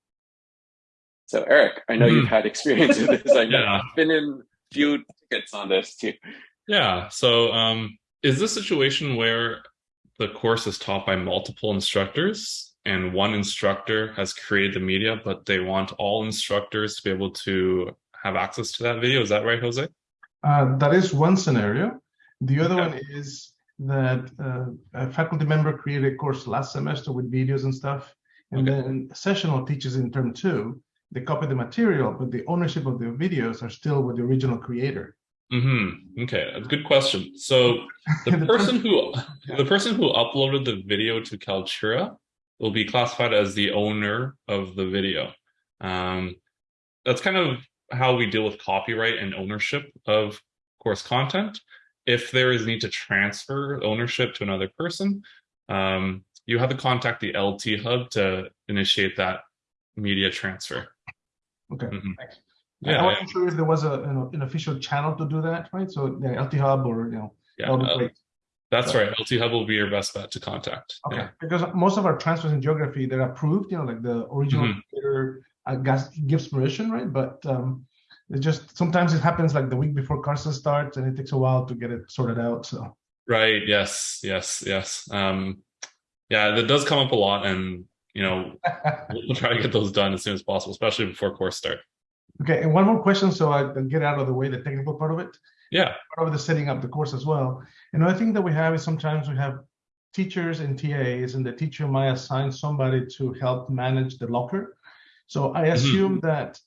Speaker 1: So Eric, I know mm. you've had experience with this. I've yeah. been in a few tickets on this too.
Speaker 3: Yeah. So um, is this situation where the course is taught by multiple instructors and one instructor has created the media, but they want all instructors to be able to have access to that video. Is that right, Jose?
Speaker 4: Uh, that is one scenario. The other okay. one is that uh, a faculty member created a course last semester with videos and stuff, and okay. then sessional teaches in term two. They copy the material, but the ownership of the videos are still with the original creator.
Speaker 3: Mm-hmm. Okay, a good question. So the person who the person who uploaded the video to Kaltura will be classified as the owner of the video. Um, that's kind of how we deal with copyright and ownership of course content. If there is need to transfer ownership to another person, um, you have to contact the LT Hub to initiate that media transfer.
Speaker 4: Okay, mm -hmm. thanks. Yeah, I wasn't sure if there was a an official channel to do that, right? So the LT Hub or you know,
Speaker 3: yeah, uh, that's right. LT Hub will be your best bet to contact.
Speaker 4: Okay, yeah. because most of our transfers in geography they're approved. You know, like the original mm-hmm. creator I guess gives permission, right? But um, it just sometimes it happens like the week before Carson starts, and it takes a while to get it sorted out. So
Speaker 3: right, yes, yes, yes. Um, yeah, that does come up a lot, and you know, we'll try to get those done as soon as possible, especially before course start.
Speaker 4: Okay, and one more question, so I can get out of the way the technical part of it.
Speaker 3: Yeah.
Speaker 4: Part of the setting up the course as well. And another thing that we have is sometimes we have teachers and TAs, and the teacher might assign somebody to help manage the LOCR. So I mm-hmm. assume mm -hmm. that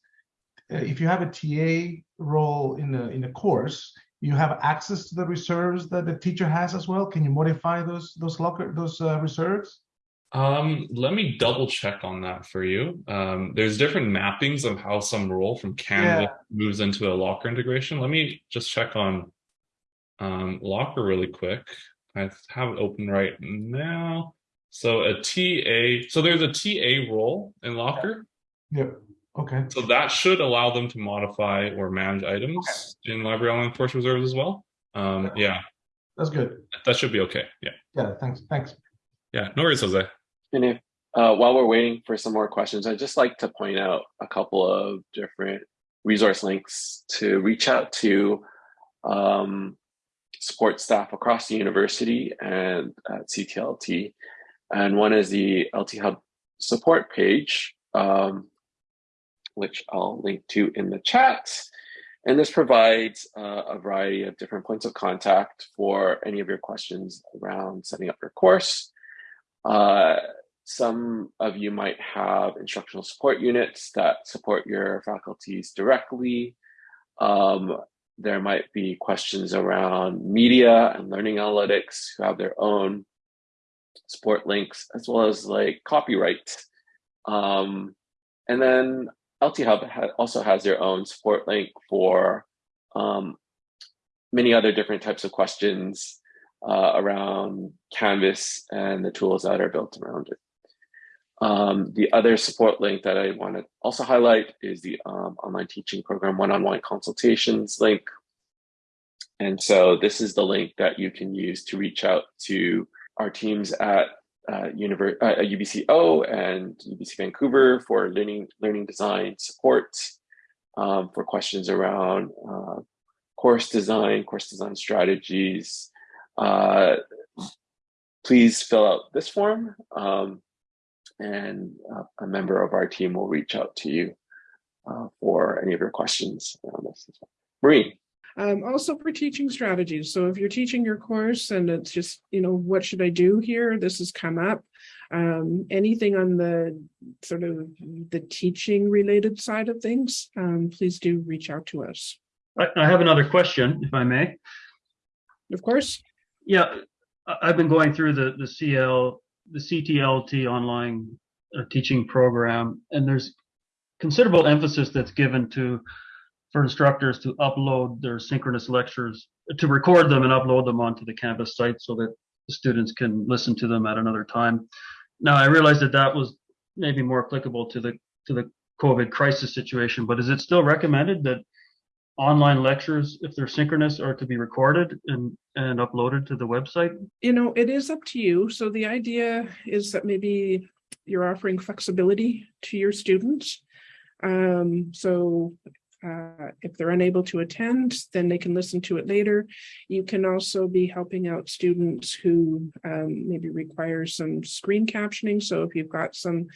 Speaker 4: uh, if you have a TA role in the in the course, you have access to the reserves that the teacher has as well. Can you modify those those LOCR those uh, reserves?
Speaker 3: Um, let me double check on that for you. Um, there's different mappings of how some role from Canvas yeah. moves into a LOCR integration. Let me just check on um, LOCR really quick. I have it open right now. So a TA, so there's a TA role in LOCR.
Speaker 4: Yep. Okay.
Speaker 3: So that should allow them to modify or manage items okay. in Library Online Course Reserves as well. Um, yeah.
Speaker 4: That's good.
Speaker 3: That should be okay. Yeah.
Speaker 4: Yeah. Thanks. Thanks.
Speaker 3: Yeah. No worries, Jose.
Speaker 1: And if uh, while we're waiting for some more questions, I'd just like to point out a couple of different resource links to reach out to um, support staff across the university and at CTLT. And one is the LT Hub support page, um, which I'll link to in the chat. And this provides uh, a variety of different points of contact for any of your questions around setting up your course. Uh, some of you might have instructional support units that support your faculties directly. Um, there might be questions around media and learning analytics who have their own support links, as well as like copyright. Um, and then LT Hub ha also has their own support link for um, many other different types of questions uh, around Canvas and the tools that are built around it. Um, the other support link that I want to also highlight is the um, online teaching program one-on-one -on -one consultations link. And so this is the link that you can use to reach out to our teams at uh, uh, UBCO and UBC Vancouver for learning, learning design support um, for questions around uh, course design, course design strategies. Uh, please fill out this form. Um, and uh, a member of our team will reach out to you uh, for any of your questions around this. Marie.
Speaker 2: Um, also for teaching strategies. So if you're teaching your course and it's just, you know, what should I do here? This has come up. Um, anything on the sort of the teaching related side of things, um, please do reach out to us.
Speaker 5: I, have another question, if I may.
Speaker 2: Of course.
Speaker 5: Yeah, I've been going through the, the CL the CTLT online teaching program, and there's considerable emphasis that's given to for instructors to upload their synchronous lectures, to record them and upload them onto the Canvas site so that the students can listen to them at another time. Now, I realize that that was maybe more applicable to the to the COVID crisis situation, but is it still recommended that online lectures, if they're synchronous, are to be recorded and, and uploaded to the website?
Speaker 2: You know, it is up to you. So the idea is that maybe you're offering flexibility to your students. Um, so uh, if they're unable to attend, then they can listen to it later. You can also be helping out students who um, maybe require some screen captioning. So if you've got some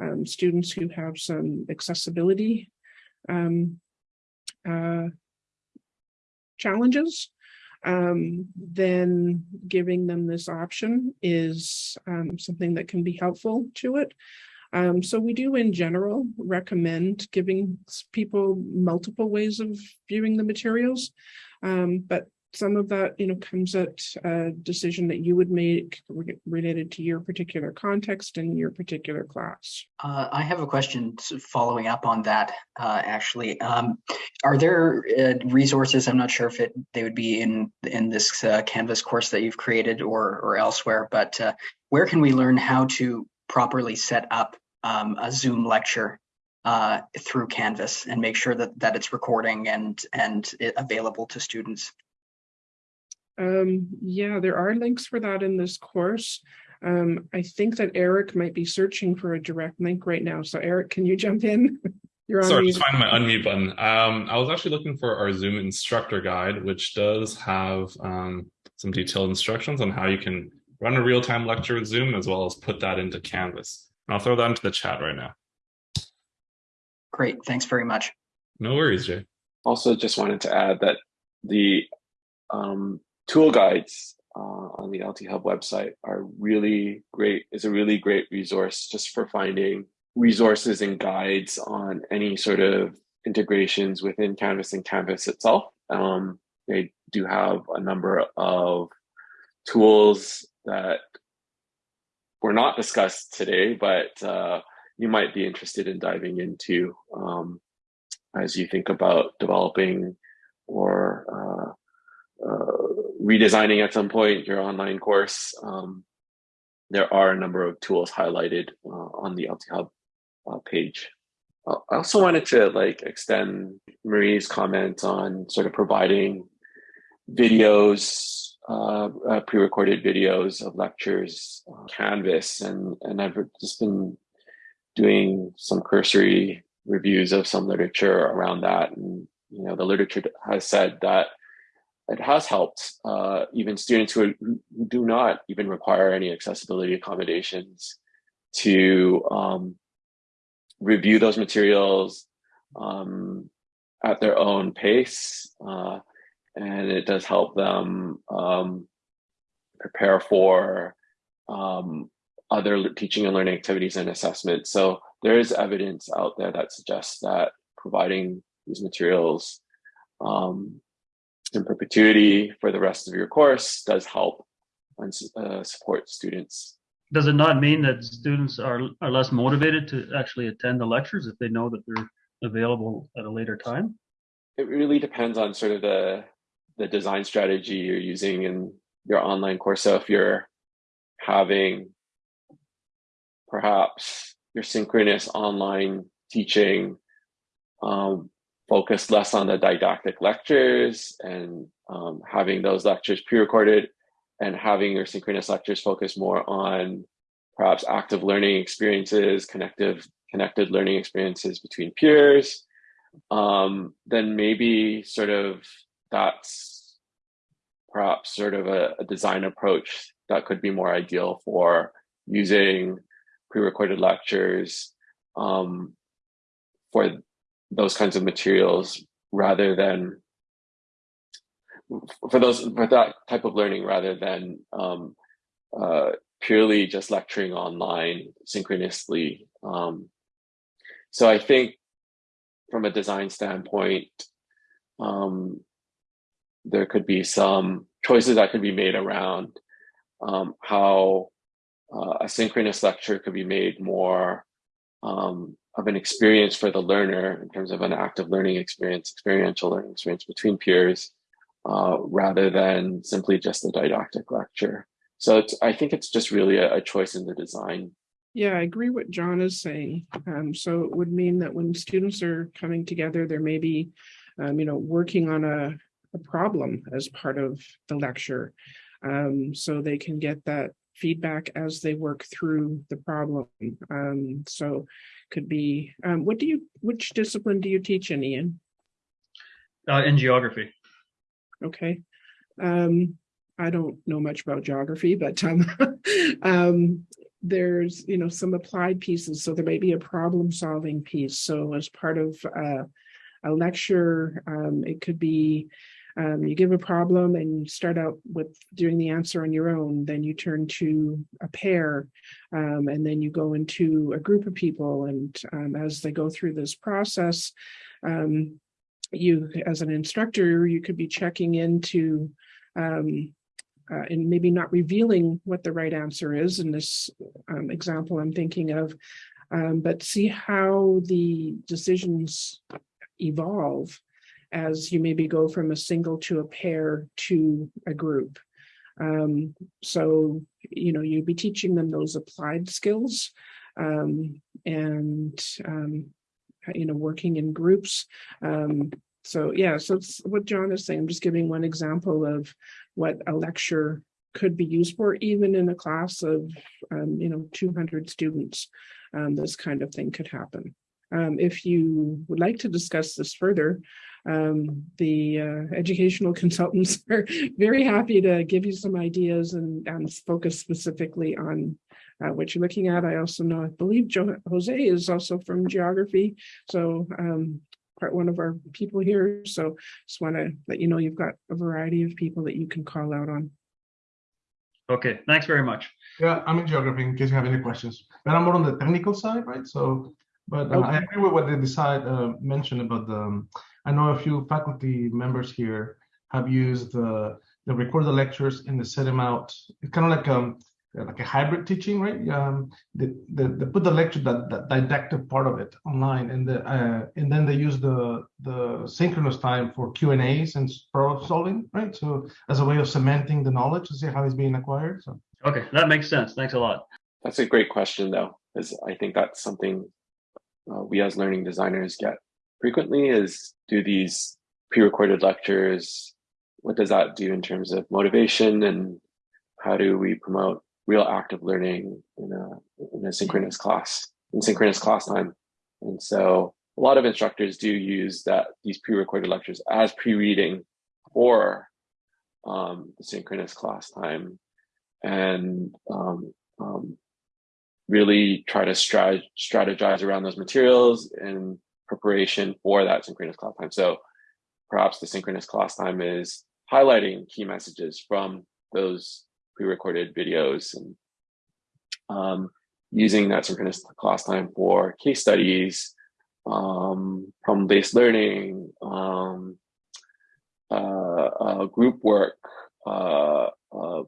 Speaker 2: um, students who have some accessibility um, uh, challenges, um, then giving them this option is um, something that can be helpful to it. Um, so we do in general recommend giving people multiple ways of viewing the materials. Um, but some of that, you know, comes at a decision that you would make re related to your particular context and your particular class.
Speaker 6: Uh, I have a question following up on that, uh, actually. Um, are there uh, resources, I'm not sure if it they would be in in this uh, Canvas course that you've created or, or elsewhere, but uh, where can we learn how to properly set up um, a Zoom lecture uh, through Canvas and make sure that, that it's recording and, and available to students?
Speaker 2: Um, yeah, there are links for that in this course. Um, I think that Eric might be searching for a direct link right now. So Eric, can you jump in?
Speaker 3: You're on Sorry, just finding my unmute button. Um, I was actually looking for our Zoom instructor guide, which does have um, some detailed instructions on how you can run a real-time lecture with Zoom, as well as put that into Canvas. I'll throw that into the chat right now.
Speaker 6: Great, thanks very much.
Speaker 3: No worries, Jay.
Speaker 1: Also, just wanted to add that the um, tool guides uh, on the LT Hub website are really great, is a really great resource just for finding resources and guides on any sort of integrations within Canvas and Canvas itself. Um, they do have a number of tools that were not discussed today, but uh, you might be interested in diving into um, as you think about developing or uh, uh, redesigning at some point your online course. Um, there are a number of tools highlighted uh, on the LT Hub uh, page. Uh, I also wanted to like extend Marie's comment on sort of providing videos uh, uh, pre-recorded videos of lectures on Canvas, and and I've just been doing some cursory reviews of some literature around that, and you know the literature has said that it has helped uh, even students who, who, do not even require any accessibility accommodations to um, review those materials um, at their own pace. And it does help them um, prepare for um, other teaching and learning activities and assessment. So there is evidence out there that suggests that providing these materials um, in perpetuity for the rest of your course does help and uh, support students.
Speaker 5: Does it not mean that students are, are less motivated to actually attend the lectures if they know that they're available at a later time?
Speaker 1: It really depends on sort of the the design strategy you're using in your online course. So if you're having perhaps your synchronous online teaching um, focused less on the didactic lectures and um, having those lectures pre-recorded and having your synchronous lectures focus more on perhaps active learning experiences, connective, connected learning experiences between peers, um, then maybe sort of that's perhaps sort of a, a design approach that could be more ideal for using pre-recorded lectures um, for those kinds of materials rather than for those for that type of learning rather than um, uh, purely just lecturing online synchronously. Um, so I think from a design standpoint, um, there could be some choices that could be made around um, how uh, a synchronous lecture could be made more um, of an experience for the learner in terms of an active learning experience, experiential learning experience between peers, uh, rather than simply just a didactic lecture. So I think it's just really a, a choice in the design.
Speaker 2: Yeah, I agree what John is saying. Um, so it would mean that when students are coming together, there may be, um, you know, working on a, a problem as part of the lecture. Um, so they can get that feedback as they work through the problem. Um, so could be, um, what do you, which discipline do you teach in, Ian?
Speaker 5: Uh, in geography.
Speaker 2: Okay. Um, I don't know much about geography, but um, um, there's, you know, some applied pieces. So there may be a problem solving piece. So as part of uh, a lecture, um, it could be um, you give a problem and you start out with doing the answer on your own. Then you turn to a pair um, and then you go into a group of people. And um, as they go through this process, um, you as an instructor, you could be checking into um, uh, and maybe not revealing what the right answer is in this um, example I'm thinking of, but see how the decisions evolve as you maybe go from a single to a pair to a group. Um, so, you know, you'd be teaching them those applied skills um, and, um, you know, working in groups. Um, so yeah, so it's what John is saying. I'm just giving one example of what a lecture could be used for, even in a class of, um, you know, 200 students. This kind of thing could happen. Um, if you would like to discuss this further, um, the uh, educational consultants are very happy to give you some ideas and, and focus specifically on uh, what you're looking at. I also know, I believe jo Jose is also from geography. So um, part one of our people here. So just want to let you know you've got a variety of people that you can call out on.
Speaker 5: Okay, thanks very much.
Speaker 4: Yeah, I'm in geography in case you have any questions. But I'm more on the technical side, right? So, but uh, I agree with what they decide uh, mentioned about the. I know a few faculty members here have used the the record the lectures and they set them out. It's kind of like um like a hybrid teaching, right? Um, they, they, they put the lecture that, that didactic part of it online, and the uh, and then they use the the synchronous time for Q and A's and problem solving, right? So as a way of cementing the knowledge to see how it's being acquired. So.
Speaker 5: Okay, that makes sense. Thanks a lot.
Speaker 1: That's a great question, though, because I think that's something uh, we as learning designers get frequently is do these pre-recorded lectures, what does that do in terms of motivation and how do we promote real active learning in a, in a synchronous class, in synchronous class time? And so a lot of instructors do use that these pre-recorded lectures as pre-reading for um, the synchronous class time and um, um, really try to strategize around those materials in preparation for that synchronous class time. So perhaps the synchronous class time is highlighting key messages from those pre-recorded videos and um, using that synchronous class time for case studies, um, problem-based learning, um, uh, uh, group work, uh, um,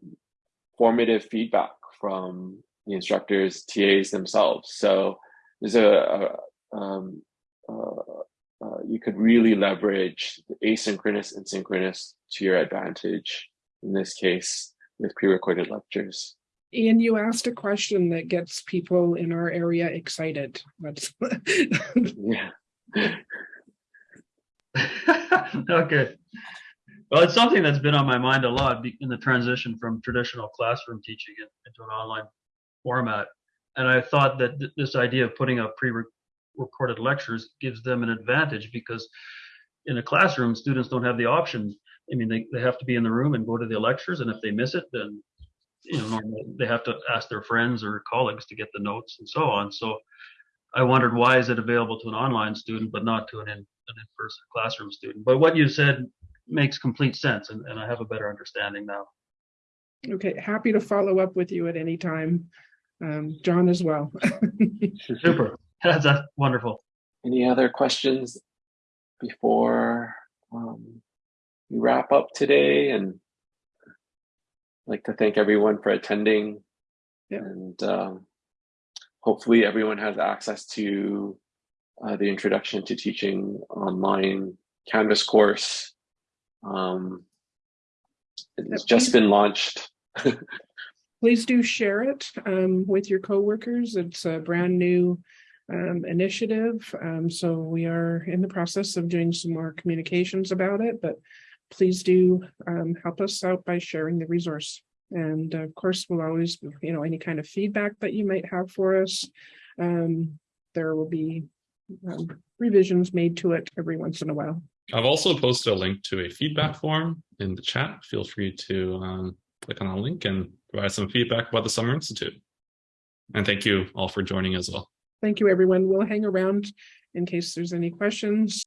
Speaker 1: formative feedback from the instructors, TAs themselves. So there's a, a um, uh, uh, you could really leverage the asynchronous and synchronous to your advantage in this case with pre-recorded lectures.
Speaker 2: Ian, you asked a question that gets people in our area excited. That's
Speaker 1: Yeah.
Speaker 5: okay. Well, it's something that's been on my mind a lot in the transition from traditional classroom teaching into an online format. And I thought that th- this idea of putting up pre-recorded lectures gives them an advantage because in a classroom, students don't have the option. I mean, they, they have to be in the room and go to the lectures, and if they miss it, then you know normally they have to ask their friends or colleagues to get the notes and so on. So I wondered why is it available to an online student but not to an in, an in-person classroom student. But what you said makes complete sense, and, and I have a better understanding now.
Speaker 2: okay. Happy to follow up with you at any time. Um, John as well.
Speaker 5: Super. That's, that's wonderful.
Speaker 1: Any other questions before um, we wrap up today? And I'd like to thank everyone for attending
Speaker 2: Yeah.
Speaker 1: And um, hopefully everyone has access to uh, the Introduction to Teaching online Canvas course. Um, it's just been launched.
Speaker 2: Please do share it um, with your coworkers. It's a brand new um, initiative. Um, so we are in the process of doing some more communications about it, but please do um, help us out by sharing the resource. And of course, we'll always, you know, any kind of feedback that you might have for us. Um, there will be um, revisions made to it every once in a while.
Speaker 3: I've also posted a link to a feedback form in the chat. Feel free to um, click on a link and provide some feedback about the Summer Institute. And thank you all for joining as well.
Speaker 2: Thank you, everyone. We'll hang around in case there's any questions.